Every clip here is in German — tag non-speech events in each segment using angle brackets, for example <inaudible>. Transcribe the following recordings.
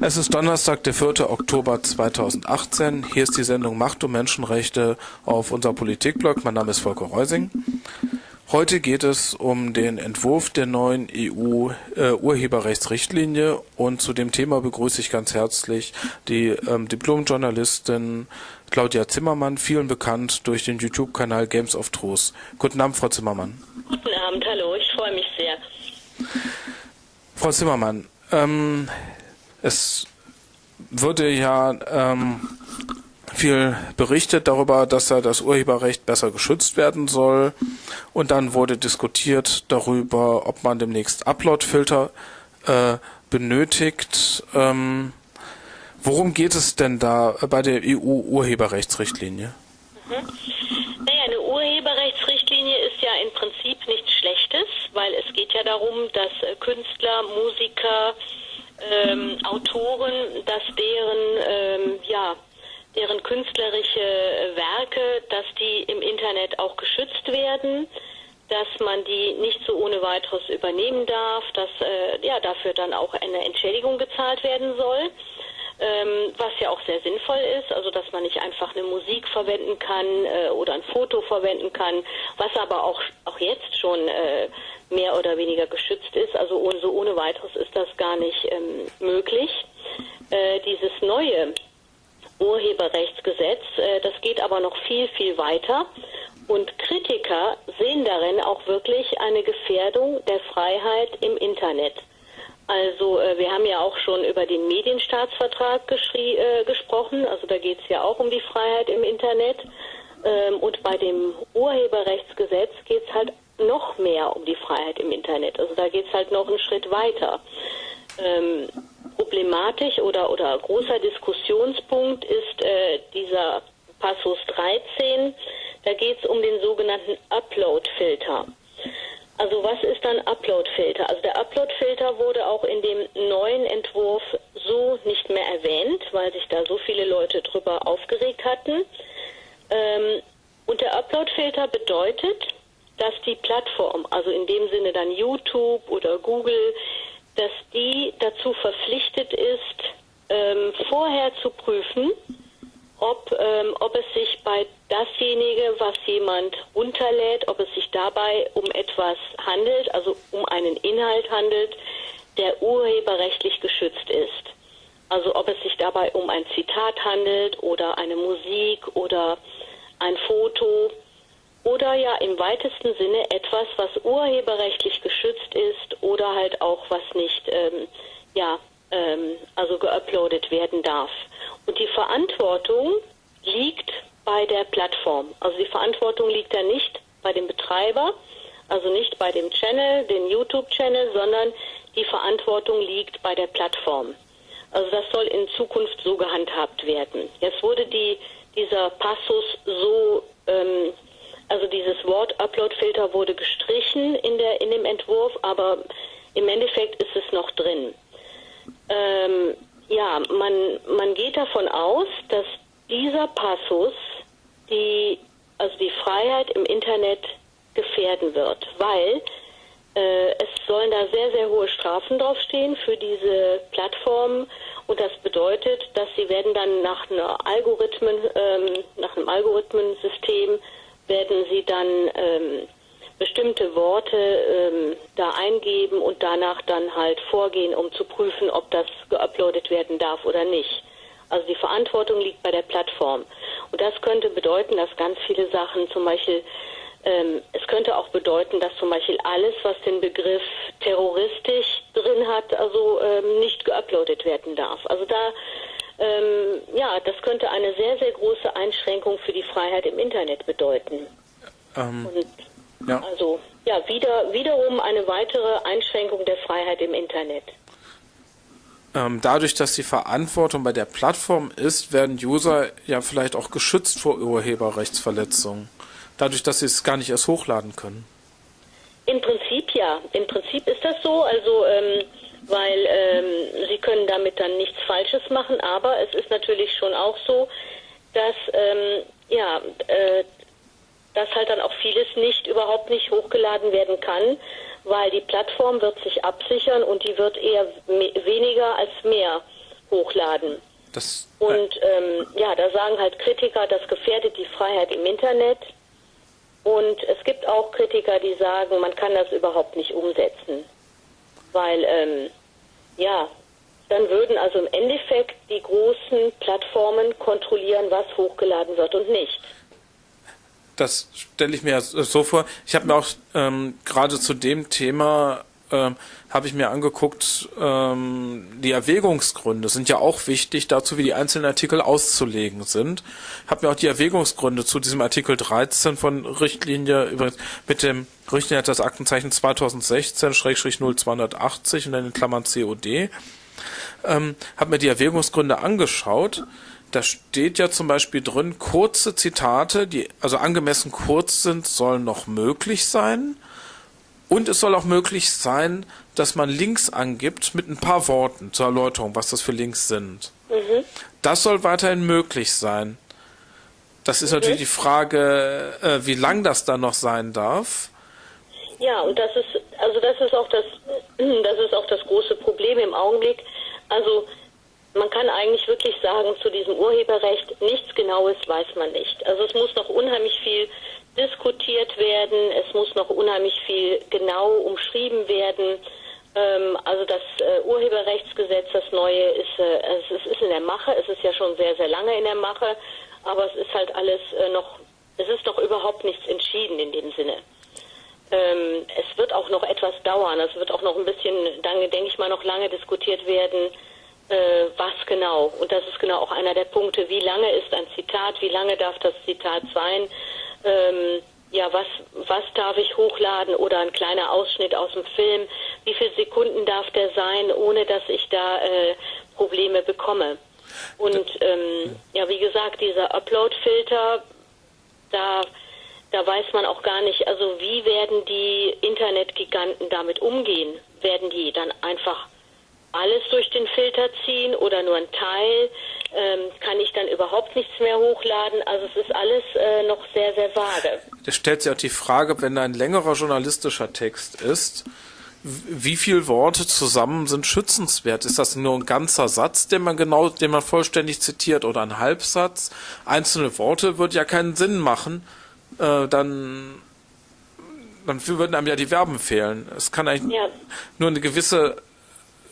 Es ist Donnerstag, der 4. Oktober 2018. Hier ist die Sendung Macht und Menschenrechte auf unserem Politikblog. Mein Name ist Volker Reusing. Heute geht es um den Entwurf der neuen EU-Urheberrechtsrichtlinie äh, und zu dem Thema begrüße ich ganz herzlich die ähm, Diplomjournalistin Claudia Zimmermann, vielen bekannt durch den YouTube-Kanal Games of Truth. Guten Abend, Frau Zimmermann. Guten Abend, hallo, ich freue mich sehr. Frau Zimmermann, ähm, es würde ja ähm, viel berichtet darüber, dass da das Urheberrecht besser geschützt werden soll. Und dann wurde diskutiert darüber, ob man demnächst Upload-Filter äh, benötigt. Ähm, worum geht es denn da bei der EU-Urheberrechtsrichtlinie? Mhm. Naja, eine Urheberrechtsrichtlinie ist ja im Prinzip nichts Schlechtes, weil es geht ja darum, dass äh, Künstler, Musiker, ähm, Autoren, dass deren ähm, ja deren künstlerische Werke, dass die im Internet auch geschützt werden, dass man die nicht so ohne weiteres übernehmen darf, dass äh, ja dafür dann auch eine Entschädigung gezahlt werden soll. Ähm, was ja auch sehr sinnvoll ist, also dass man nicht einfach eine Musik verwenden kann äh, oder ein Foto verwenden kann, was aber auch, auch jetzt schon äh, mehr oder weniger geschützt ist. Also ohne, so ohne weiteres ist das gar nicht ähm, möglich. Äh, dieses neue Urheberrechtsgesetz, äh, das geht aber noch viel, viel weiter. Und Kritiker sehen darin auch wirklich eine Gefährdung der Freiheit im Internet. Also äh, wir haben ja auch schon über den Medienstaatsvertrag äh, gesprochen. Also da geht es ja auch um die Freiheit im Internet. Ähm, und bei dem Urheberrechtsgesetz geht es halt noch mehr um die Freiheit im Internet. Also da geht es halt noch einen Schritt weiter. Ähm, problematisch oder, oder großer Diskussionspunkt ist äh, dieser Passus 13. Da geht es um den sogenannten Upload-Filter. Also was ist dann Upload-Filter? Also der Upload-Filter wurde auch in dem neuen Entwurf so nicht mehr erwähnt, weil sich da so viele Leute drüber aufgeregt hatten. Ähm, und der Upload-Filter bedeutet, dass die Plattform, also in dem Sinne dann YouTube oder Google, dass die dazu verpflichtet ist, ähm, vorher zu prüfen, ob, ähm, ob es sich bei dasjenige, was jemand runterlädt, ob es sich dabei um etwas handelt, also um einen Inhalt handelt, der urheberrechtlich geschützt ist. Also ob es sich dabei um ein Zitat handelt oder eine Musik oder ein Foto oder ja im weitesten Sinne etwas, was urheberrechtlich geschützt ist oder halt auch was nicht ähm, ja ähm, also geuploadet werden darf. Und die Verantwortung liegt bei der Plattform. Also die Verantwortung liegt da nicht bei dem Betreiber, also nicht bei dem Channel, den YouTube-Channel, sondern die Verantwortung liegt bei der Plattform. Also das soll in Zukunft so gehandhabt werden. Jetzt wurde die, dieser Passus so ähm, also dieses Wort Upload-Filter wurde gestrichen in, der, in dem Entwurf, aber im Endeffekt ist es noch drin. Ähm, ja, man, man geht davon aus, dass dieser Passus die, also die Freiheit im Internet gefährden wird, weil äh, es sollen da sehr, sehr hohe Strafen draufstehen für diese Plattformen und das bedeutet, dass sie werden dann nach einer Algorithmen, ähm, nach einem Algorithmensystem werden Sie dann ähm, bestimmte Worte ähm, da eingeben und danach dann halt vorgehen, um zu prüfen, ob das geuploadet werden darf oder nicht. Also die Verantwortung liegt bei der Plattform. Und das könnte bedeuten, dass ganz viele Sachen zum Beispiel, ähm, es könnte auch bedeuten, dass zum Beispiel alles, was den Begriff terroristisch drin hat, also ähm, nicht geuploadet werden darf. Also da ähm, ja, das könnte eine sehr, sehr große Einschränkung für die Freiheit im Internet bedeuten. Ähm, Und ja. Also ja, wieder, wiederum eine weitere Einschränkung der Freiheit im Internet. Ähm, dadurch, dass die Verantwortung bei der Plattform ist, werden User ja vielleicht auch geschützt vor Urheberrechtsverletzungen. Dadurch, dass sie es gar nicht erst hochladen können. Im Prinzip ja. Im Prinzip ist das so. Also ähm, weil ähm, sie können damit dann nichts Falsches machen, aber es ist natürlich schon auch so, dass ähm, ja, äh, dass halt dann auch vieles nicht überhaupt nicht hochgeladen werden kann, weil die Plattform wird sich absichern und die wird eher weniger als mehr hochladen. Das, Und ähm, ja, da sagen halt Kritiker, das gefährdet die Freiheit im Internet. Und es gibt auch Kritiker, die sagen, man kann das überhaupt nicht umsetzen. Weil, ähm, ja, dann würden also im Endeffekt die großen Plattformen kontrollieren, was hochgeladen wird und nicht. das stelle ich mir so vor. Ich habe mir auch ähm, gerade zu dem Thema ähm, habe ich mir angeguckt, ähm, die Erwägungsgründe sind ja auch wichtig dazu, wie die einzelnen Artikel auszulegen sind. Habe mir auch die Erwägungsgründe zu diesem Artikel 13 von Richtlinie übrigens mit dem Richtlinie hat das Aktenzeichen 2016-0280 und dann in Klammern COD. Ähm, habe mir die Erwägungsgründe angeschaut. Da steht ja zum Beispiel drin, kurze Zitate, die also angemessen kurz sind, sollen noch möglich sein. Und es soll auch möglich sein, dass man Links angibt mit ein paar Worten zur Erläuterung, was das für Links sind. Das soll weiterhin möglich sein. Das ist natürlich die Frage, äh, wie lang das dann noch sein darf. Ja, und das ist also das ist auch das <clears throat> das ist auch das große Problem im Augenblick. Also man kann eigentlich wirklich sagen, zu diesem Urheberrecht nichts Genaues weiß man nicht. Also es muss noch unheimlich viel diskutiert werden, es muss noch unheimlich viel genau umschrieben werden. Ähm, also das äh, Urheberrechtsgesetz, das neue, ist, äh, es ist in der Mache, es ist ja schon sehr, sehr lange in der Mache, aber es ist halt alles äh, noch, es ist noch überhaupt nichts entschieden in dem Sinne. Ähm, es wird auch noch etwas dauern, es wird auch noch ein bisschen, dann denke ich mal, noch lange diskutiert werden, was genau. Und das ist genau auch einer der Punkte, wie lange ist ein Zitat, wie lange darf das Zitat sein, ähm, ja, was, was darf ich hochladen oder ein kleiner Ausschnitt aus dem Film, wie viele Sekunden darf der sein, ohne dass ich da äh, Probleme bekomme. Und ähm, ja, wie gesagt, dieser Upload-Filter, da, da weiß man auch gar nicht, also wie werden die Internetgiganten damit umgehen? Werden die dann einfach alles durch den Filter ziehen oder nur ein Teil? Ähm, kann ich dann überhaupt nichts mehr hochladen? Also es ist alles äh, noch sehr, sehr vage. Da stellt sich auch die Frage, wenn da ein längerer journalistischer Text ist, wie viele Worte zusammen sind schützenswert? Ist das nur ein ganzer Satz, den man genau, den man vollständig zitiert oder ein Halbsatz? Einzelne Worte würde ja keinen Sinn machen. Äh, dann, dann würden einem ja die Verben fehlen. Es kann eigentlich Ja. nur eine gewisse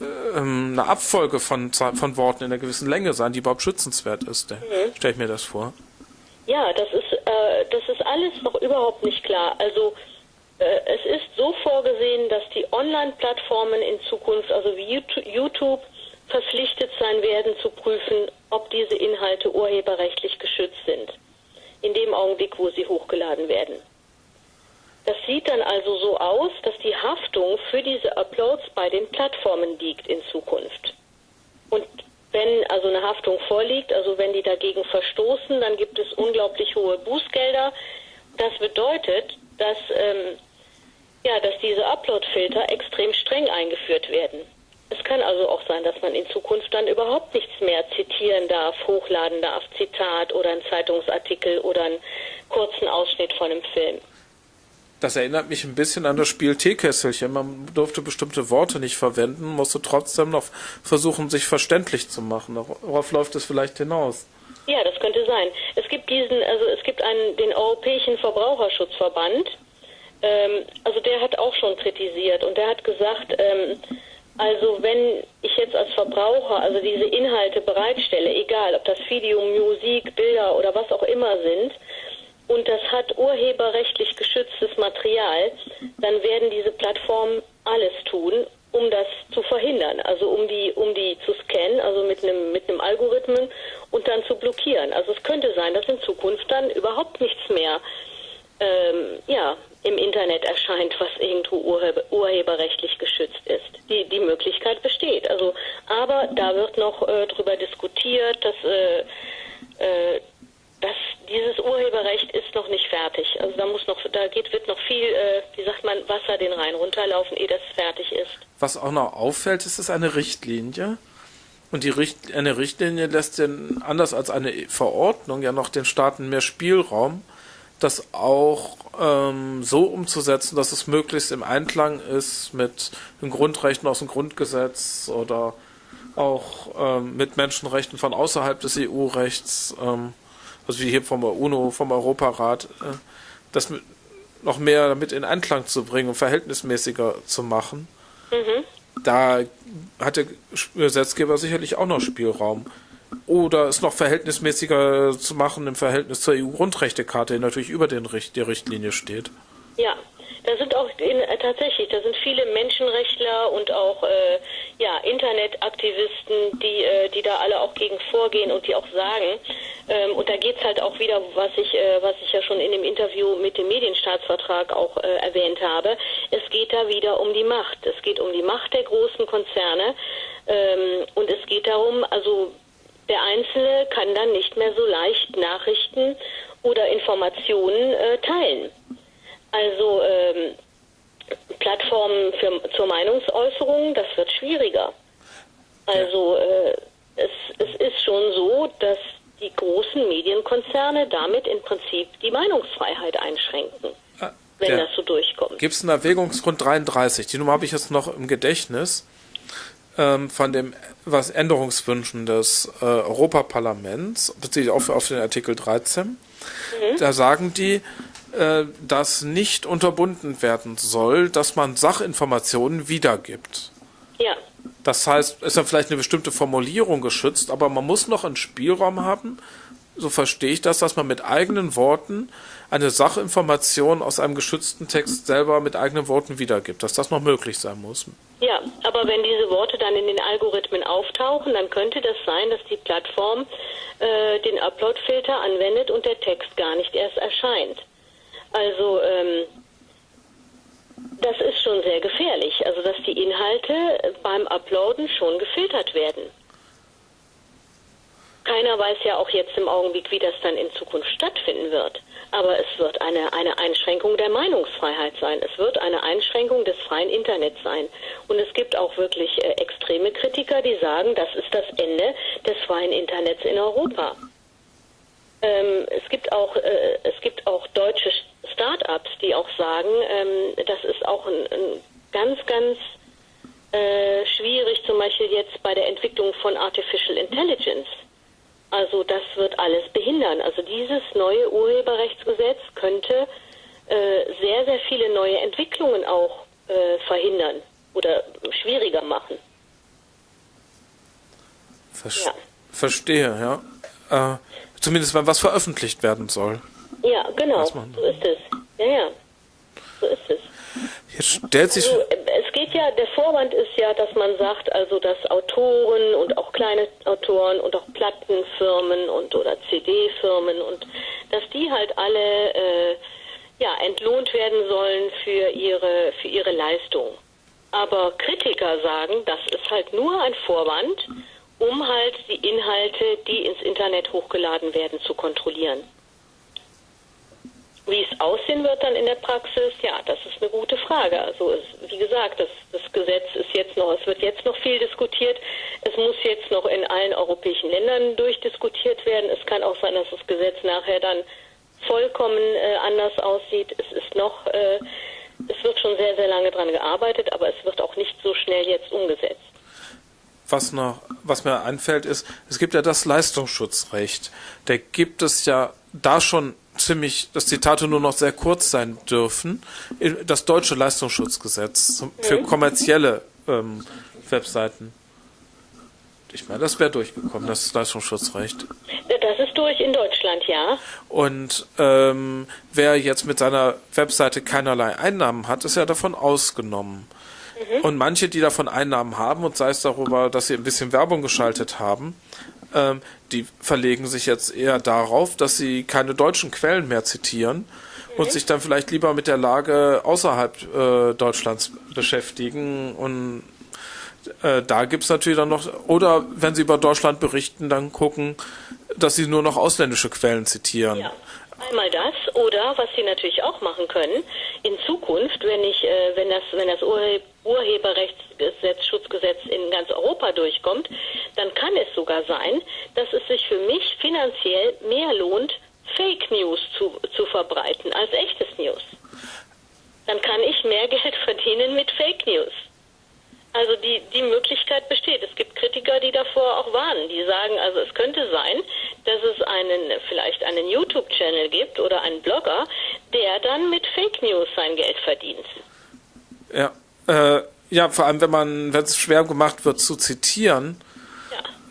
ähm, eine Abfolge von, von Worten in einer gewissen Länge sein, die überhaupt schützenswert ist. Mhm. Stelle ich mir das vor. Ja, das ist, äh, das ist alles noch überhaupt nicht klar. Also äh, es ist so vorgesehen, dass die Online-Plattformen in Zukunft, also wie YouTube, verpflichtet sein werden zu prüfen, ob diese Inhalte urheberrechtlich geschützt sind. In dem Augenblick, wo sie hochgeladen werden. Das sieht dann also so aus, dass die Haftung für diese Uploads bei den Plattformen liegt in Zukunft. Und wenn also eine Haftung vorliegt, also wenn die dagegen verstoßen, dann gibt es unglaublich hohe Bußgelder. Das bedeutet, dass, ähm, ja, dass diese Upload-Filter extrem streng eingeführt werden. Es kann also auch sein, dass man in Zukunft dann überhaupt nichts mehr zitieren darf, hochladen darf, Zitat oder einen Zeitungsartikel oder einen kurzen Ausschnitt von einem Film. Das erinnert mich ein bisschen an das Spiel Teekesselchen. Man durfte bestimmte Worte nicht verwenden, musste trotzdem noch versuchen, sich verständlich zu machen. Darauf läuft es vielleicht hinaus. Ja, das könnte sein. Es gibt diesen, also es gibt einen, den Europäischen Verbraucherschutzverband. Ähm, also der hat auch schon kritisiert und der hat gesagt, ähm, also wenn ich jetzt als Verbraucher also diese Inhalte bereitstelle, egal ob das Video, Musik, Bilder oder was auch immer sind, und das hat urheberrechtlich geschütztes Material, dann werden diese Plattformen alles tun, um das zu verhindern, also um die, um die zu scannen, also mit einem, mit einem Algorithmen und dann zu blockieren. Also es könnte sein, dass in Zukunft dann überhaupt nichts mehr ähm, ja, im Internet erscheint, was irgendwo urheber, urheberrechtlich geschützt ist. Die, die Möglichkeit besteht. Also, aber da wird noch äh, drüber diskutiert, dass, äh, äh, dass dieses Urheberrecht ist noch nicht fertig. Also da muss noch, da geht, wird noch viel, äh, wie sagt man, Wasser den Rhein runterlaufen, ehe das fertig ist. Was auch noch auffällt, ist es eine Richtlinie. Und die Richt eine Richtlinie lässt den, anders als eine Verordnung ja noch den Staaten mehr Spielraum, das auch ähm, so umzusetzen, dass es möglichst im Einklang ist mit den Grundrechten aus dem Grundgesetz oder auch ähm, mit Menschenrechten von außerhalb des EU-Rechts, ähm, also wie hier vom UNO, vom Europarat, äh, das mit, noch mehr damit in Einklang zu bringen und verhältnismäßiger zu machen. Mhm. Da hat der Gesetzgeber sicherlich auch noch Spielraum. Oder es noch verhältnismäßiger zu machen im Verhältnis zur EU-Grundrechtecharta, die natürlich über den, der Richtlinie steht. Ja, da sind auch in, äh, tatsächlich, da sind viele Menschenrechtler und auch äh, ja, Internetaktivisten, die, äh, die da alle auch gegen vorgehen und die auch sagen, ähm, und da geht's halt auch wieder, was ich, äh, was ich ja schon in dem Interview mit dem Medienstaatsvertrag auch äh, erwähnt habe, es geht da wieder um die Macht. Es geht um die Macht der großen Konzerne ähm, und es geht darum, also der Einzelne kann dann nicht mehr so leicht Nachrichten oder Informationen äh, teilen. Also ähm, Plattformen für, zur Meinungsäußerung, das wird schwieriger. Also äh, es, es ist schon so, dass die großen Medienkonzerne damit im Prinzip die Meinungsfreiheit einschränken, ah, wenn das so durchkommt. Gibt es einen Erwägungsgrund 33? Die Nummer habe ich jetzt noch im Gedächtnis ähm, von dem was Änderungswünschen des äh, Europaparlaments, beziehe ich auch auf den Artikel 13. Mhm. Da sagen die, äh, dass nicht unterbunden werden soll, dass man Sachinformationen wiedergibt. Ja. Das heißt, ist dann vielleicht eine bestimmte Formulierung geschützt, aber man muss noch einen Spielraum haben, so verstehe ich das, dass man mit eigenen Worten eine Sachinformation aus einem geschützten Text selber mit eigenen Worten wiedergibt, dass das noch möglich sein muss. Ja, aber wenn diese Worte dann in den Algorithmen auftauchen, dann könnte das sein, dass die Plattform äh, den Upload-Filter anwendet und der Text gar nicht erst erscheint. Also ähm, das ist schon sehr gefährlich, also dass die Inhalte beim Uploaden schon gefiltert werden. Keiner weiß ja auch jetzt im Augenblick, wie das dann in Zukunft stattfinden wird. Aber es wird eine, eine Einschränkung der Meinungsfreiheit sein. Es wird eine Einschränkung des freien Internets sein. Und es gibt auch wirklich äh, extreme Kritiker, die sagen, das ist das Ende des freien Internets in Europa. Ähm, es gibt auch äh, es gibt auch deutsche Start-ups, die auch sagen, ähm, das ist auch ein, ein ganz ganz äh, schwierig, zum Beispiel jetzt bei der Entwicklung von Artificial Intelligence. Also das wird alles behindern. Also dieses neue Urheberrechtsgesetz könnte äh, sehr, sehr viele neue Entwicklungen auch äh, verhindern oder schwieriger machen. Ver ja. Verstehe, ja. Äh, zumindest wenn was veröffentlicht werden soll. Ja, genau. So ist es. Ja, ja. So ist es. Jetzt stellt sich. Also, es geht ja, der Vorwand ist ja, dass man sagt, also dass Autoren und auch kleine Autoren und auch Plattenfirmen und oder CD-Firmen und dass die halt alle äh, ja entlohnt werden sollen für ihre für ihre Leistung. Aber Kritiker sagen, das ist halt nur ein Vorwand, um halt die Inhalte, die ins Internet hochgeladen werden, zu kontrollieren. Wie es aussehen wird dann in der Praxis, ja, das ist eine gute Frage. Also es, wie gesagt, das, das Gesetz ist jetzt noch, es wird jetzt noch viel diskutiert. Es muss jetzt noch in allen europäischen Ländern durchdiskutiert werden. Es kann auch sein, dass das Gesetz nachher dann vollkommen äh, anders aussieht. Es ist noch, äh, es wird schon sehr, sehr lange dran gearbeitet, aber es wird auch nicht so schnell jetzt umgesetzt. Was noch, was mir einfällt, ist, es gibt ja das Leistungsschutzrecht. Da gibt es ja da schon ziemlich, dass Zitate nur noch sehr kurz sein dürfen. Das deutsche Leistungsschutzgesetz für kommerzielle ähm, Webseiten. Ich meine, das wäre durchgekommen, das Leistungsschutzrecht. Das ist durch in Deutschland, ja. Und ähm, wer jetzt mit seiner Webseite keinerlei Einnahmen hat, ist ja davon ausgenommen. Mhm. Und manche, die davon Einnahmen haben, und sei es darüber, dass sie ein bisschen Werbung geschaltet haben, ähm, die verlegen sich jetzt eher darauf, dass sie keine deutschen Quellen mehr zitieren und mhm. sich dann vielleicht lieber mit der Lage außerhalb äh, Deutschlands beschäftigen. Und äh, da gibt es natürlich dann noch, oder wenn sie über Deutschland berichten, dann gucken, dass sie nur noch ausländische Quellen zitieren. Ja. Einmal das oder was Sie natürlich auch machen können in Zukunft, wenn ich, äh, wenn das, wenn das Urhe Urheberrechtsgesetz, Schutzgesetz in ganz Europa durchkommt, dann kann es sogar sein, dass es sich für mich finanziell mehr lohnt, Fake News zu, zu verbreiten als echtes News. Dann kann ich mehr <laughs> Geld verdienen mit Fake News. Also die, die Möglichkeit besteht. Es gibt Kritiker, die davor auch warnen. Die sagen, also es könnte sein, dass es einen, vielleicht einen YouTube-Channel gibt oder einen Blogger, der dann mit Fake News sein Geld verdient. Ja, äh, ja, vor allem wenn man, wenn es schwer gemacht wird zu zitieren,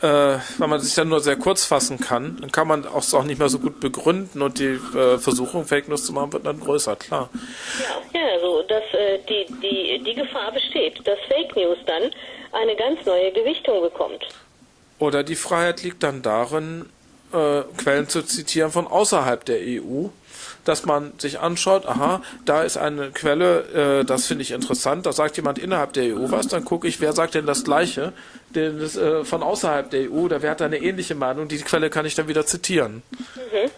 ja. äh, weil man sich dann nur sehr kurz fassen kann, dann kann man auch, auch nicht mehr so gut begründen und die äh, Versuchung, Fake News zu machen, wird dann größer, klar. Ja, ja also dass äh, die, die, die Gefahr besteht, dass Fake News dann eine ganz neue Gewichtung bekommt. Oder die Freiheit liegt dann darin, äh, Quellen zu zitieren von außerhalb der EU dass man sich anschaut, aha, da ist eine Quelle, äh, das finde ich interessant, da sagt jemand innerhalb der EU was, dann gucke ich, wer sagt denn das Gleiche, denn das, äh, von außerhalb der EU, da wer hat da eine ähnliche Meinung, die Quelle kann ich dann wieder zitieren. Mhm. Ja.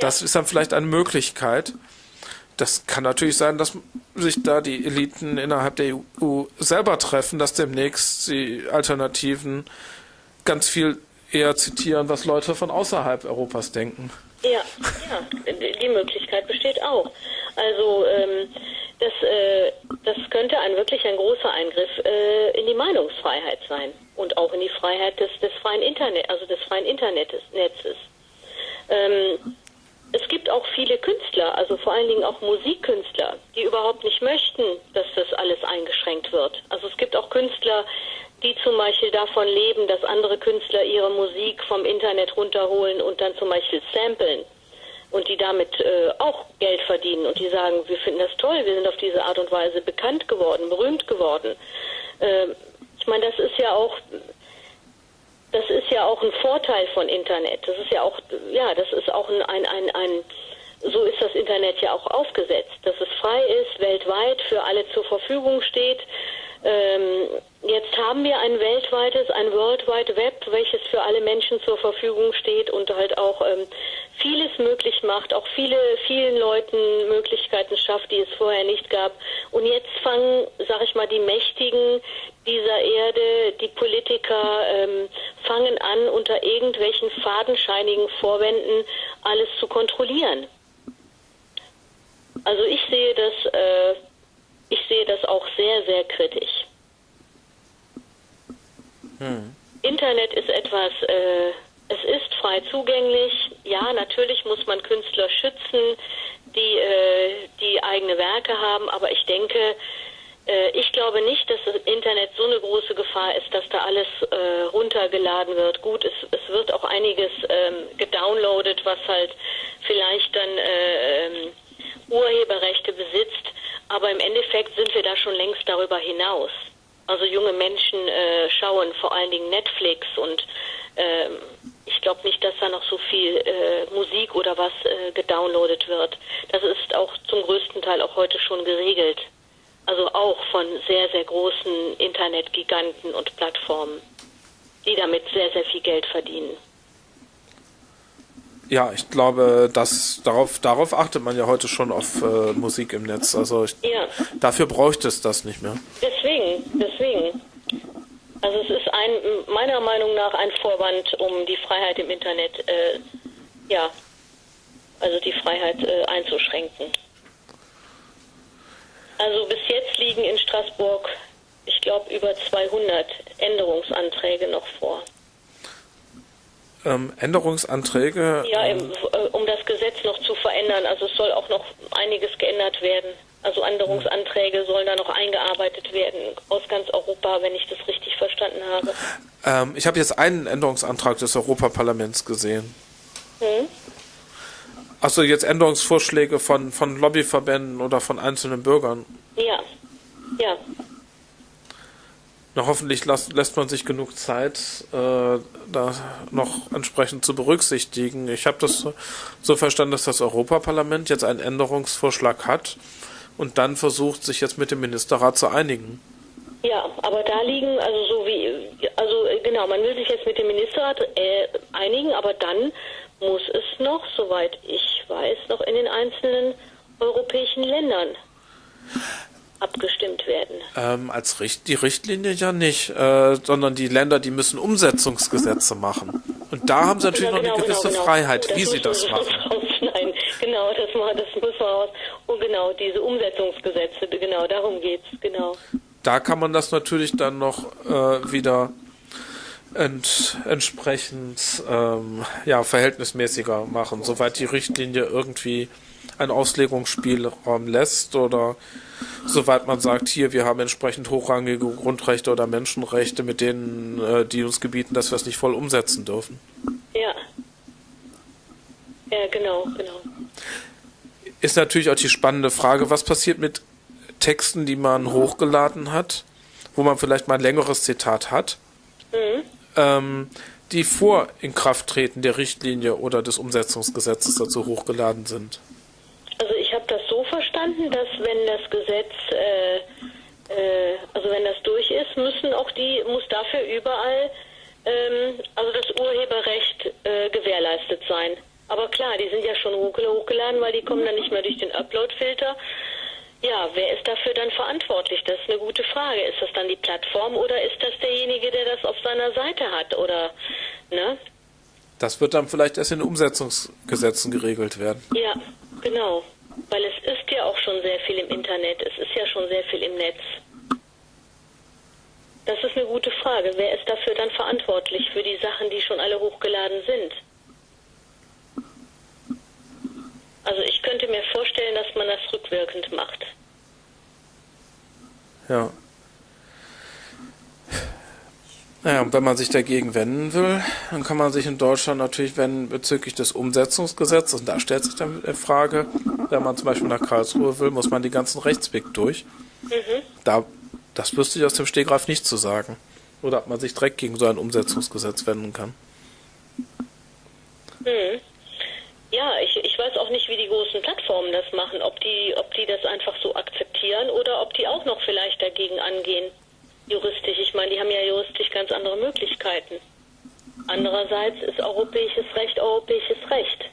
Das ist dann vielleicht eine Möglichkeit. Das kann natürlich sein, dass sich da die Eliten innerhalb der EU selber treffen, dass demnächst die Alternativen ganz viel eher zitieren, was Leute von außerhalb Europas denken. Ja, ja, die Möglichkeit besteht auch. Also ähm, das, äh, das könnte ein wirklich ein großer Eingriff äh, in die Meinungsfreiheit sein und auch in die Freiheit des, des freien Internet, also des freien Internets. Ähm, es gibt auch viele Künstler, also vor allen Dingen auch Musikkünstler, die überhaupt nicht möchten, dass das alles eingeschränkt wird. Also es gibt auch Künstler, die zum Beispiel davon leben, dass andere Künstler ihre Musik vom Internet runterholen und dann zum Beispiel samplen und die damit äh, auch Geld verdienen und die sagen, wir finden das toll, wir sind auf diese Art und Weise bekannt geworden, berühmt geworden. Äh, ich meine, das ist ja auch das ist ja auch ein Vorteil von Internet. Das ist ja auch ja, das ist auch ein ein ein, ein so ist das Internet ja auch aufgesetzt, dass es frei ist, weltweit für alle zur Verfügung steht. Ähm, Jetzt haben wir ein weltweites, ein World Wide Web, welches für alle Menschen zur Verfügung steht und halt auch ähm, vieles möglich macht, auch viele, vielen Leuten Möglichkeiten schafft, die es vorher nicht gab. Und jetzt fangen, sag ich mal, die Mächtigen dieser Erde, die Politiker, ähm, fangen an, unter irgendwelchen fadenscheinigen Vorwänden alles zu kontrollieren. Also ich sehe das, äh, ich sehe das auch sehr, sehr kritisch. Hm. Internet ist etwas, äh, es ist frei zugänglich. Ja, natürlich muss man Künstler schützen, die, äh, die eigene Werke haben, aber ich denke, äh, ich glaube nicht, dass das Internet so eine große Gefahr ist, dass da alles äh, runtergeladen wird. Gut, es, es wird auch einiges ähm, gedownloadet, was halt vielleicht dann äh, ähm, Urheberrechte besitzt, aber im Endeffekt sind wir da schon längst darüber hinaus. Also junge Menschen äh, schauen vor allen Dingen Netflix und äh, ich glaube nicht, dass da noch so viel äh, Musik oder was äh, gedownloadet wird. Das ist auch zum größten Teil auch heute schon geregelt. Also auch von sehr, sehr großen Internetgiganten und Plattformen, die damit sehr, sehr viel Geld verdienen. Ja, ich glaube, dass darauf, darauf achtet man ja heute schon auf äh, Musik im Netz. Also ich, ja. dafür bräuchte es das nicht mehr. Deswegen, deswegen. Also es ist ein, meiner Meinung nach ein Vorwand, um die Freiheit im Internet, äh, ja, also die Freiheit äh, einzuschränken. Also bis jetzt liegen in Straßburg, ich glaube, über 200 Änderungsanträge noch vor ähm, Änderungsanträge. Ja, ähm, um das Gesetz noch zu verändern. Also es soll auch noch einiges geändert werden. Also Änderungsanträge sollen da noch eingearbeitet werden aus ganz Europa, wenn ich das richtig verstanden habe. Ähm, ich habe jetzt einen Änderungsantrag des Europaparlaments gesehen. Hm? Achso, jetzt Änderungsvorschläge von, von Lobbyverbänden oder von einzelnen Bürgern. Ja, ja. Na, hoffentlich las, lässt man sich genug Zeit, äh, da noch entsprechend zu berücksichtigen. Ich habe das so verstanden, dass das Europaparlament jetzt einen Änderungsvorschlag hat und dann versucht, sich jetzt mit dem Ministerrat zu einigen. Ja, aber da liegen, also so wie, also äh, genau, man will sich jetzt mit dem Ministerrat äh, einigen, aber dann muss es noch, soweit ich weiß, noch in den einzelnen europäischen Ländern abgestimmt werden? Ähm, als Richt die Richtlinie ja nicht, äh, sondern die Länder, die müssen Umsetzungsgesetze machen. Und da haben sie natürlich ja, genau, noch eine genau, gewisse genau, Freiheit, das wie sie das machen. <laughs> Nein, genau, das, das muss man raus. Und genau, diese Umsetzungsgesetze, genau, darum geht's, genau. da kann man das natürlich dann noch äh, wieder ent, entsprechend ähm, ja, verhältnismäßiger machen, soweit die Richtlinie irgendwie einen Auslegungsspielraum lässt oder soweit man sagt, hier, wir haben entsprechend hochrangige Grundrechte oder Menschenrechte, mit denen äh, die uns gebieten, dass wir es nicht voll umsetzen dürfen. Ja. Ja, genau, genau. Ist natürlich auch die spannende Frage, was passiert mit Texten, die man hochgeladen hat, wo man vielleicht mal ein längeres Zitat hat, mhm. ähm, die vor Inkrafttreten der Richtlinie oder des Umsetzungsgesetzes dazu hochgeladen sind. Also ich habe das so verstanden, dass wenn das Gesetz, äh, äh, also wenn das durch ist, müssen auch die, muss dafür überall, ähm, also das Urheberrecht äh, gewährleistet sein. Aber klar, die sind ja schon hochgeladen, weil die kommen dann nicht mehr durch den Upload-Filter. Ja, wer ist dafür dann verantwortlich? Das ist eine gute Frage. Ist das dann die Plattform oder ist das derjenige, der das auf seiner Seite hat? Oder, ne? Das wird dann vielleicht erst in Umsetzungsgesetzen geregelt werden. Ja, genau. Weil es ist ja auch schon sehr viel im Internet. Es ist ja schon sehr viel im Netz. Das ist eine gute Frage. Wer ist dafür dann verantwortlich für die Sachen, die schon alle hochgeladen sind? Also ich könnte mir vorstellen, dass man das rückwirkend macht. Ja. Naja, und wenn man sich dagegen wenden will, dann kann man sich in Deutschland natürlich wenden bezüglich des Umsetzungsgesetzes. Und da stellt sich dann die Frage, wenn man zum Beispiel nach Karlsruhe will, muss man die ganzen Rechtsweg durch. Mhm. Da, das wüsste ich aus dem Stegreif nicht zu sagen. Oder ob man sich direkt gegen so ein Umsetzungsgesetz wenden kann. Mhm. Ja, ich, ich weiß auch nicht, wie die großen Plattformen das machen, ob die, ob die das einfach so akzeptieren oder ob die auch noch vielleicht dagegen angehen, juristisch. Ich meine, die haben ja juristisch ganz andere Möglichkeiten. Andererseits ist europäisches Recht europäisches Recht.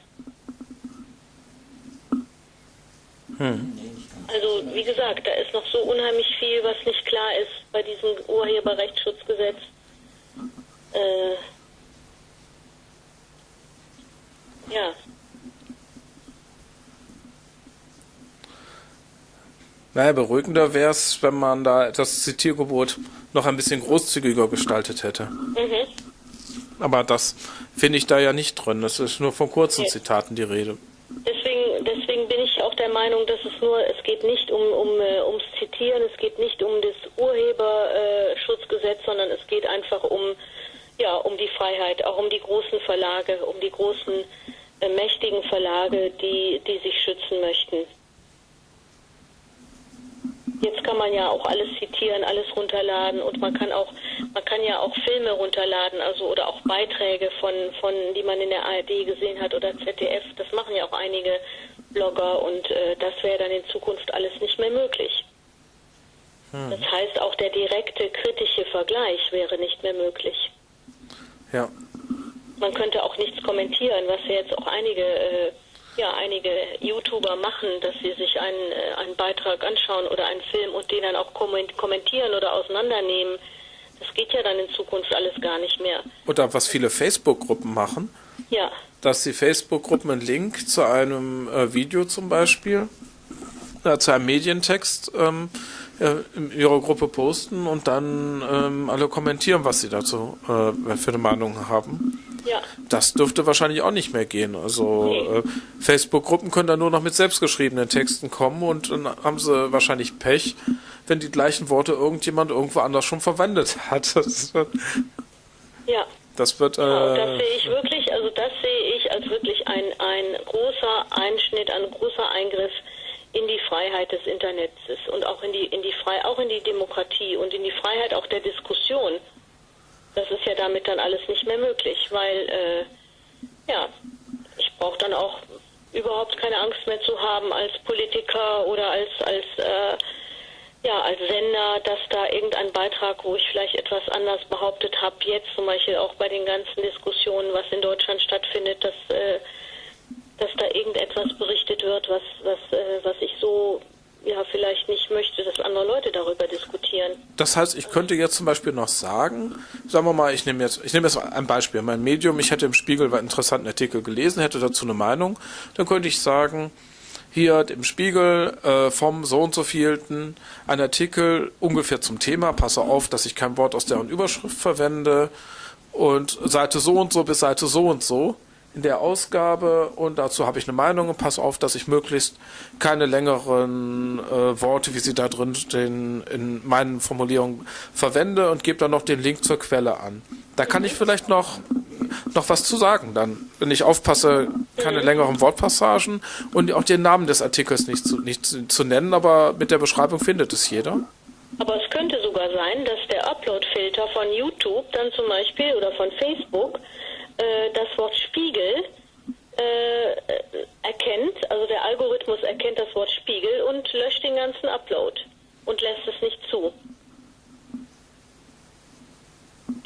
Hm. Also, wie gesagt, da ist noch so unheimlich viel, was nicht klar ist bei diesem Urheberrechtsschutzgesetz. Äh, ja. Naja, beruhigender wäre es, wenn man da das Zitiergebot noch ein bisschen großzügiger gestaltet hätte. Mhm. Aber das finde ich da ja nicht drin. Das ist nur von kurzen okay. Zitaten die Rede. Deswegen, deswegen bin ich auch der Meinung, dass es nur, es geht nicht um, um uh, ums Zitieren, es geht nicht um das Urheberschutzgesetz, sondern es geht einfach um, ja, um die Freiheit, auch um die großen Verlage, um die großen äh, mächtigen Verlage, die, die sich schützen möchten. Jetzt kann man ja auch alles zitieren, alles runterladen und man kann auch, man kann ja auch Filme runterladen, also oder auch Beiträge von, von, die man in der ARD gesehen hat oder ZDF. Das machen ja auch einige Blogger und äh, das wäre dann in Zukunft alles nicht mehr möglich. Hm. Das heißt, auch der direkte kritische Vergleich wäre nicht mehr möglich. Ja. Man könnte auch nichts kommentieren, was ja jetzt auch einige äh, ja einige YouTuber machen, dass sie sich einen, äh, einen Beitrag anschauen oder einen Film und den dann auch kommentieren oder auseinandernehmen. Das geht ja dann in Zukunft alles gar nicht mehr. Oder was viele Facebook-Gruppen machen. Ja. Dass die Facebook-Gruppen einen Link zu einem äh, Video zum Beispiel, äh, zu einem Medientext ähm, äh, in ihrer Gruppe posten und dann ähm, alle kommentieren, was sie dazu äh, für eine Meinung haben. Ja. Das dürfte wahrscheinlich auch nicht mehr gehen. Also nee. äh, Facebook-Gruppen können dann nur noch mit selbstgeschriebenen Texten kommen und dann haben sie wahrscheinlich Pech, wenn die gleichen Worte irgendjemand irgendwo anders schon verwendet hat. <laughs> Das wird, ja. Das wird. Äh, genau, das sehe ich wirklich, also das sehe ich als wirklich ein, ein großer Einschnitt, ein großer Eingriff in die Freiheit des Internets und auch in die in die Frei auch in die Demokratie und in die Freiheit auch der Diskussion das ist ja damit dann alles nicht mehr möglich, weil äh, ja, ich brauche dann auch überhaupt keine Angst mehr zu haben als Politiker oder als als äh, ja als Sender, dass da irgendein Beitrag, wo ich vielleicht etwas anders behauptet habe, jetzt zum Beispiel auch bei den ganzen Diskussionen, was in Deutschland stattfindet, dass äh, dass da irgendetwas berichtet wird, was was äh, was ich so ja vielleicht nicht möchte, dass andere Leute darüber diskutieren. Das heißt, ich könnte jetzt zum Beispiel noch sagen, sagen wir mal, ich nehme jetzt, ich nehme jetzt ein Beispiel, mein Medium, ich hätte im Spiegel einen interessanten Artikel gelesen, hätte dazu eine Meinung, dann könnte ich sagen, hier dem Spiegel äh, vom so und so vielten ein Artikel ungefähr zum Thema, passe auf, dass ich kein Wort aus deren Überschrift verwende. Und Seite so und so bis Seite so und so in der Ausgabe und dazu habe ich eine Meinung und pass auf, dass ich möglichst keine längeren äh, Worte, wie sie da drin stehen, in meinen Formulierungen verwende und gebe dann noch den Link zur Quelle an. Da kann ich vielleicht noch noch was zu sagen dann, wenn ich aufpasse, keine längeren Wortpassagen und auch den Namen des Artikels nicht zu, nicht zu, zu nennen, aber mit der Beschreibung findet es jeder. Aber es könnte sogar sein, dass der Upload-Filter von YouTube dann zum Beispiel oder von Facebook äh, das Wort Spiegel äh, erkennt, also der Algorithmus erkennt das Wort Spiegel und löscht den ganzen Upload und lässt es nicht zu.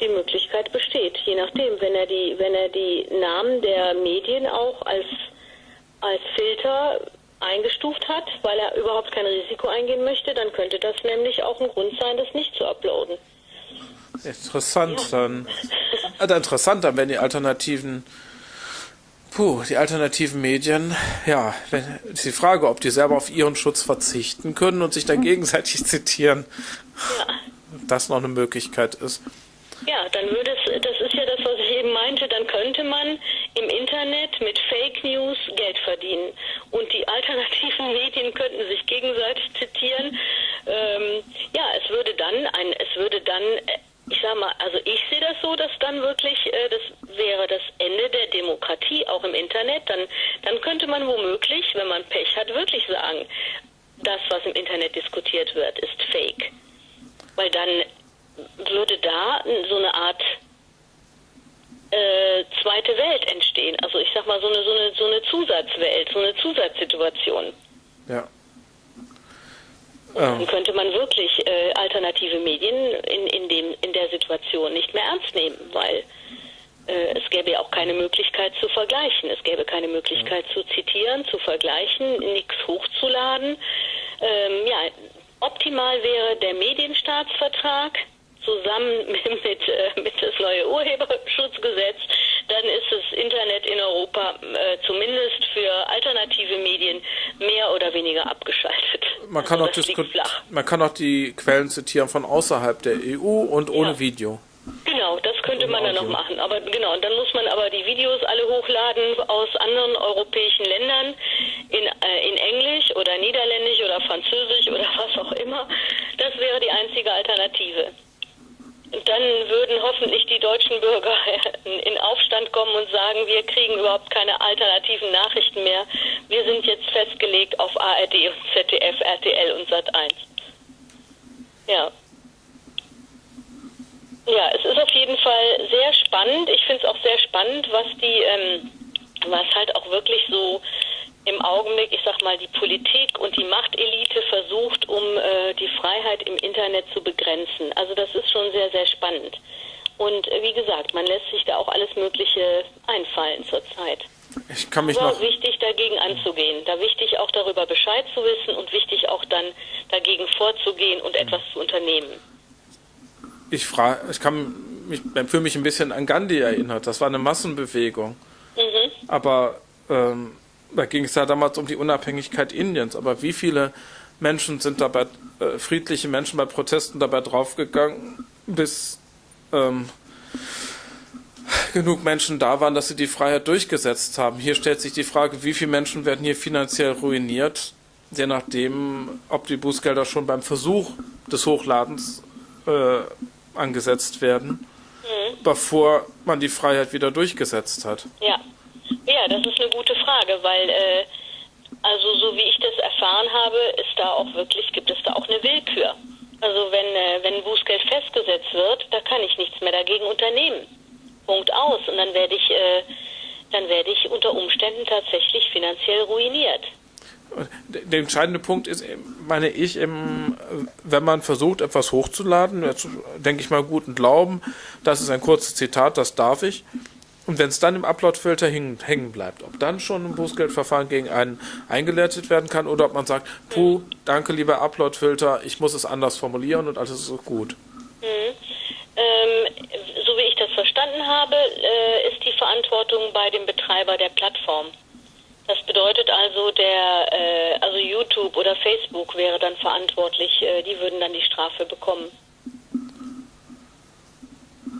Die Möglichkeit besteht, je nachdem, wenn er die, wenn er die Namen der Medien auch als, als Filter eingestuft hat, weil er überhaupt kein Risiko eingehen möchte, dann könnte das nämlich auch ein Grund sein, das nicht zu uploaden. Interessant, ja. dann. <laughs> Also interessant, dann wenn die alternativen, puh, die alternativen Medien, ja, wenn, ist die Frage, ob die selber auf ihren Schutz verzichten können und sich dann gegenseitig <laughs> zitieren. Ja. Das noch eine Möglichkeit ist. Ja, dann würde es, das ist ja das, was ich eben meinte, dann könnte man im Internet mit Fake News Geld verdienen. Und die alternativen <laughs> Medien könnten sich gegenseitig zitieren. Ähm, ja, es würde dann ein, es würde dann ich sag mal, also ich sehe das so, dass dann wirklich, äh, das wäre das Ende der Demokratie auch im Internet. Dann, dann könnte man womöglich, wenn man Pech hat, wirklich sagen, das, was im Internet diskutiert wird, ist fake. Weil dann würde da so eine Art äh, zweite Welt entstehen. Also ich sag mal so eine, so eine, so eine Zusatzwelt, so eine Zusatzsituation. Ja. Dann könnte man wirklich äh, alternative Medien in, in, dem, in der Situation nicht mehr ernst nehmen, weil äh, es gäbe ja auch keine Möglichkeit zu vergleichen. Es gäbe keine Möglichkeit zu zitieren, zu vergleichen, nichts hochzuladen. Ähm, ja, optimal wäre der Medienstaatsvertrag zusammen mit, <laughs> mit, äh, mit das neue Urheberschutzgesetz, dann ist das Internet in Europa äh, zumindest für alternative Medien mehr oder weniger abgeschaltet. Man kann, also auch man kann auch die Quellen zitieren von außerhalb der EU und ohne ja. Video. Genau, das könnte man dann noch machen. Aber genau, dann muss man aber die Videos alle hochladen aus anderen europäischen Ländern in, äh, in Englisch oder Niederländisch oder Französisch oder was auch immer. Das wäre die einzige Alternative dann würden hoffentlich die deutschen Bürger <laughs> in Aufstand kommen und sagen, wir kriegen überhaupt keine alternativen Nachrichten mehr. Wir sind jetzt festgelegt auf ARD und ZDF, RTL und Sat1. Ja. Ja, es ist auf jeden Fall sehr spannend. Ich finde es auch sehr spannend, was die, ähm, was halt auch wirklich so im Augenblick, ich sag mal, die Politik und die Machtelite versucht, um äh, die Freiheit im Internet zu begrenzen. Also das ist schon sehr, sehr spannend. Und äh, wie gesagt, man lässt sich da auch alles Mögliche einfallen zurzeit. Ich kann mich Aber noch wichtig dagegen anzugehen, da wichtig auch darüber Bescheid zu wissen und wichtig auch dann dagegen vorzugehen und etwas zu unternehmen. Ich frage, ich kann mich, fühle mich ein bisschen an Gandhi erinnert. Das war eine Massenbewegung. Mhm. Aber ähm, da ging es ja damals um die Unabhängigkeit Indiens, aber wie viele Menschen sind dabei, äh, friedliche Menschen bei Protesten dabei draufgegangen, bis ähm, genug Menschen da waren, dass sie die Freiheit durchgesetzt haben. Hier stellt sich die Frage, wie viele Menschen werden hier finanziell ruiniert, je nachdem, ob die Bußgelder schon beim Versuch des Hochladens äh, angesetzt werden, mhm. bevor man die Freiheit wieder durchgesetzt hat. Ja. Ja, das ist eine gute Frage, weil äh, also so wie ich das erfahren habe, ist da auch wirklich, gibt es da auch eine Willkür. Also wenn, äh, wenn Bußgeld festgesetzt wird, da kann ich nichts mehr dagegen unternehmen. Punkt aus. Und dann werde ich, äh, dann werde ich unter Umständen tatsächlich finanziell ruiniert. Der entscheidende Punkt ist, meine ich, wenn man versucht, etwas hochzuladen, denke ich mal guten Glauben, das ist ein kurzes Zitat, das darf ich, und wenn es dann im Upload-Filter hängen bleibt, ob dann schon ein Bußgeldverfahren gegen einen eingeleitet werden kann oder ob man sagt, puh, danke lieber Upload-Filter, ich muss es anders formulieren und alles ist gut. Mhm. Ähm, so wie ich das verstanden habe, äh, ist die Verantwortung bei dem Betreiber der Plattform. Das bedeutet also, der, äh, also YouTube oder Facebook wäre dann verantwortlich, äh, die würden dann die Strafe bekommen.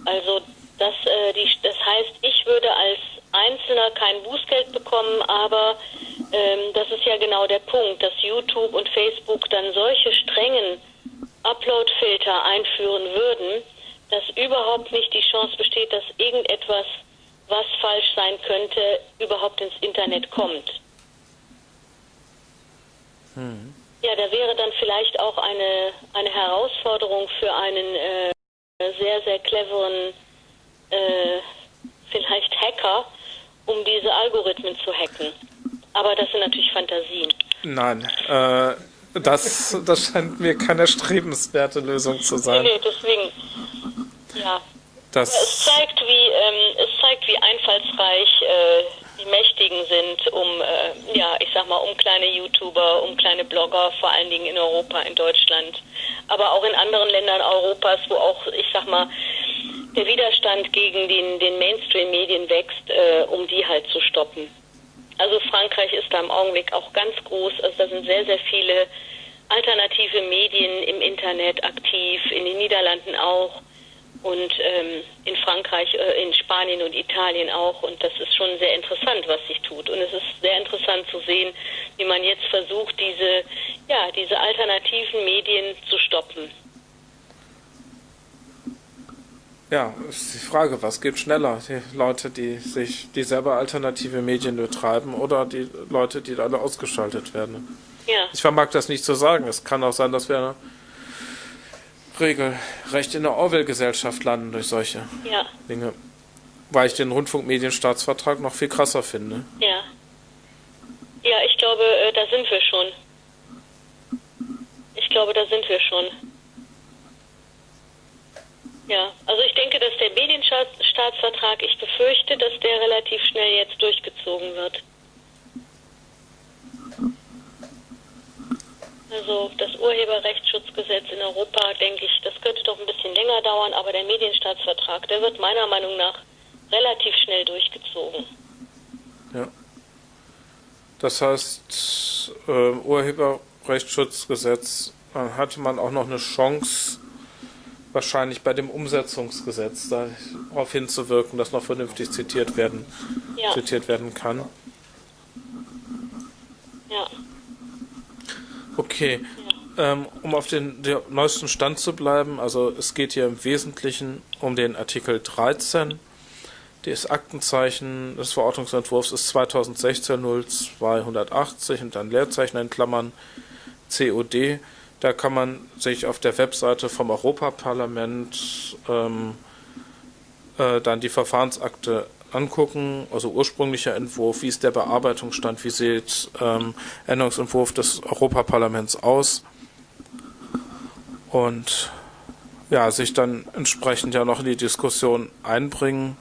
Also das, äh, die, das heißt, ich würde als Einzelner kein Bußgeld bekommen, aber ähm, das ist ja genau der Punkt, dass YouTube und Facebook dann solche strengen Upload-Filter einführen würden, dass überhaupt nicht die Chance besteht, dass irgendetwas, was falsch sein könnte, überhaupt ins Internet kommt. Hm. Ja, da wäre dann vielleicht auch eine, eine Herausforderung für einen äh, sehr, sehr cleveren äh, vielleicht Hacker, um diese Algorithmen zu hacken. Aber das sind natürlich Fantasien. Nein, äh, das, das scheint mir keine strebenswerte Lösung zu sein. Nee, nee deswegen, ja. Das es zeigt, wie, ähm, es zeigt, wie einfallsreich äh, Mächtigen sind, um, äh, ja, ich sag mal, um kleine YouTuber, um kleine Blogger, vor allen Dingen in Europa, in Deutschland, aber auch in anderen Ländern Europas, wo auch, ich sag mal, der Widerstand gegen den, den Mainstream-Medien wächst, äh, um die halt zu stoppen. Also Frankreich ist da im Augenblick auch ganz groß. Also da sind sehr, sehr viele alternative Medien im Internet aktiv, in den Niederlanden auch und ähm, in Frankreich, äh, in Spanien und Italien auch. Und das ist schon sehr interessant, was sich tut. Und es ist sehr interessant zu sehen, wie man jetzt versucht, diese, ja, diese alternativen Medien zu stoppen. Ja, ist die Frage, was geht schneller? Die Leute, die sich, die selber alternative Medien betreiben oder die Leute, die alle ausgeschaltet werden? Ja. Ich vermag das nicht zu sagen. Es kann auch sein, dass wir regelrecht in der Orwell-Gesellschaft landen durch solche ja. Dinge. Weil ich den Rundfunkmedienstaatsvertrag noch viel krasser finde. Ja. Ja, ich glaube, äh, da sind wir schon. Ich glaube, da sind wir schon. Ja, also ich denke, dass der Medienstaatsvertrag, ich befürchte, dass der relativ schnell jetzt durchgezogen wird. Also das Urheberrechtsschutzgesetz in Europa, denke ich, das könnte doch ein bisschen länger dauern, aber der Medienstaatsvertrag, der wird meiner Meinung nach relativ schnell durchgezogen. Ja. Das heißt, äh, Urheberrechtsschutzgesetz, hatte man auch noch eine Chance, wahrscheinlich bei dem Umsetzungsgesetz darauf hinzuwirken, dass noch vernünftig zitiert werden, ja. zitiert werden kann. Ja. Okay. Ähm, um auf den, den, neuesten Stand zu bleiben, also es geht hier im Wesentlichen um den Artikel 13. Das Aktenzeichen des Verordnungsentwurfs ist 2016 0280 und dann Leerzeichen in Klammern COD. Da kann man sich auf der Webseite vom Europaparlament ähm, äh, dann die Verfahrensakte angucken, also ursprünglicher Entwurf, wie ist der Bearbeitungsstand, wie sieht ähm, Änderungsentwurf des Europaparlaments aus und ja, sich dann entsprechend ja noch in die Diskussion einbringen.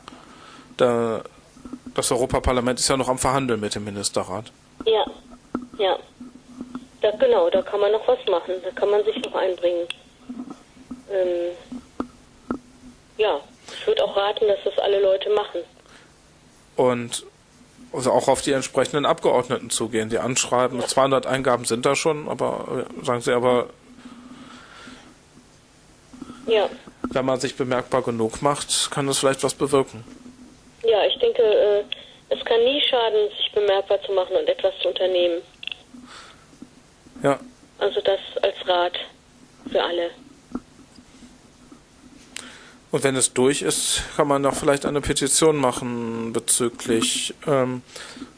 Da, das Europaparlament ist ja noch am Verhandeln mit dem Ministerrat. Ja, ja. Da, genau, da kann man noch was machen, da kann man sich noch einbringen. Ähm, ja, ich würde auch raten, dass das alle Leute machen. Und also auch auf die entsprechenden Abgeordneten zugehen, die anschreiben. Ja. 200 Eingaben sind da schon, aber äh, sagen sie aber, ja. wenn man sich bemerkbar genug macht, kann das vielleicht was bewirken. Ja, ich denke, äh, es kann nie schaden, sich bemerkbar zu machen und etwas zu unternehmen. Ja. Also das als Rat für alle. Und wenn es durch ist, kann man doch vielleicht eine Petition machen bezüglich, ähm,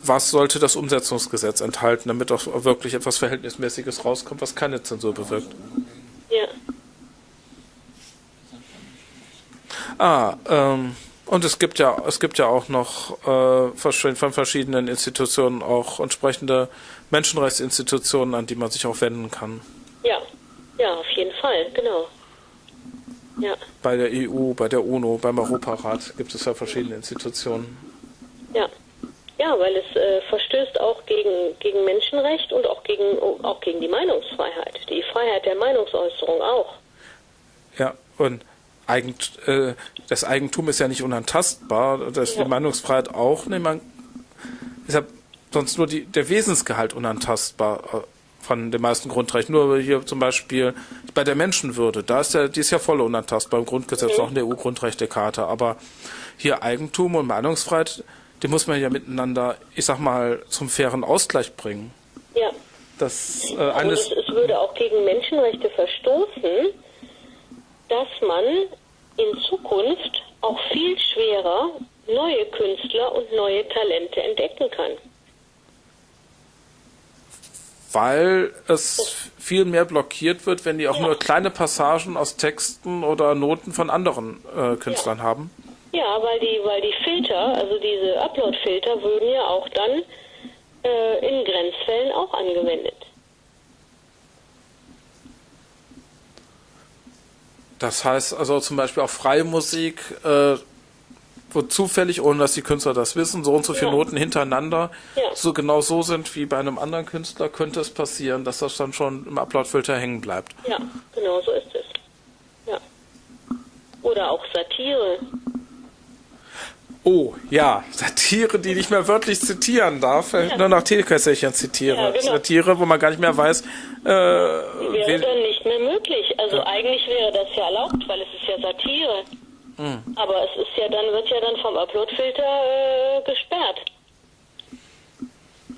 was sollte das Umsetzungsgesetz enthalten, damit auch wirklich etwas Verhältnismäßiges rauskommt, was keine Zensur bewirkt. Ja. Ah, ähm, und es gibt ja, es gibt ja auch noch äh, von verschiedenen Institutionen auch entsprechende Menschenrechtsinstitutionen, an die man sich auch wenden kann. Ja, ja, auf jeden Fall, genau. Ja. Bei der EU, bei der UNO, beim Europarat gibt es ja verschiedene Institutionen. Ja. Ja, weil es äh, verstößt auch gegen, gegen Menschenrecht und auch gegen, auch gegen die Meinungsfreiheit, die Freiheit der Meinungsäußerung auch. Ja, und Eigent, äh, das Eigentum ist ja nicht unantastbar, das ja. die Meinungsfreiheit auch. Nee, man, deshalb sonst nur die, der Wesensgehalt unantastbar von den meisten Grundrechten. Nur hier zum Beispiel bei der Menschenwürde, da ist ja, die ist ja voll unantastbar im Grundgesetz, Mhm. auch in der EU-Grundrechtecharta. Aber hier Eigentum und Meinungsfreiheit, die muss man ja miteinander, ich sag mal, zum fairen Ausgleich bringen. Ja. Das äh, Und eines, es, es würde auch gegen Menschenrechte verstoßen, dass man in Zukunft auch viel schwerer neue Künstler und neue Talente entdecken kann. Weil es viel mehr blockiert wird, wenn die auch Ja. nur kleine Passagen aus Texten oder Noten von anderen äh, Künstlern haben. Ja, weil die, weil die Filter, also diese Upload-Filter, würden ja auch dann äh, in Grenzfällen auch angewendet. Das heißt also zum Beispiel auch freie Musik, äh, wo zufällig, ohne dass die Künstler das wissen, so und so viele Ja. Noten hintereinander Ja. so genau so sind wie bei einem anderen Künstler, könnte es passieren, dass das dann schon im Upload-Filter hängen bleibt. Ja, genau so ist es. Ja. Oder auch Satire. Oh, ja, Satire, die nicht mehr wörtlich zitieren darf, äh, nur nach Telekässerchen zitiere. Ja, genau. Satire, wo man gar nicht mehr weiß, äh, Wäre dann nicht mehr möglich. Also eigentlich wäre das ja erlaubt, weil es ist ja Satire. Hm. Aber es ist ja dann, wird ja dann vom Uploadfilter äh, gesperrt.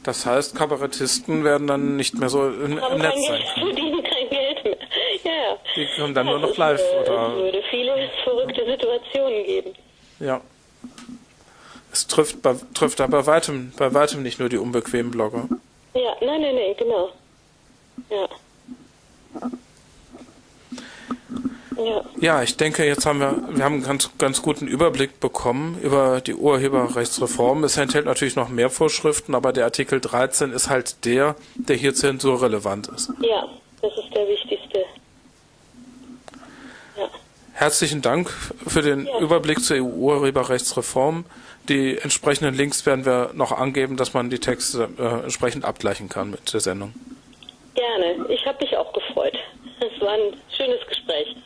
das heißt, Kabarettisten werden dann nicht mehr so im, im Netz sein. Verdienen kein Geld mehr. Ja. Die kommen dann Ja, nur noch ist, live, äh, oder? Es würde viele verrückte Situationen geben. Ja. Es trifft, bei, trifft aber weitem, bei weitem nicht nur die unbequemen Blogger. Ja, nein, nein, nein, genau. Ja. Ja, Ja, ich denke, jetzt haben wir, wir haben einen ganz, ganz guten Überblick bekommen über die Urheberrechtsreform. Es enthält natürlich noch mehr Vorschriften, aber der Artikel 13 ist halt der, der hier zensurrelevant ist. ja, das ist der wichtigste. Ja, Herzlichen Dank für den Ja. Überblick zur EU-Urheberrechtsreform. Die entsprechenden Links werden wir noch angeben, dass man die Texte äh, entsprechend abgleichen kann mit der Sendung. gerne. Ich habe mich auch gefreut. Es war ein schönes Gespräch.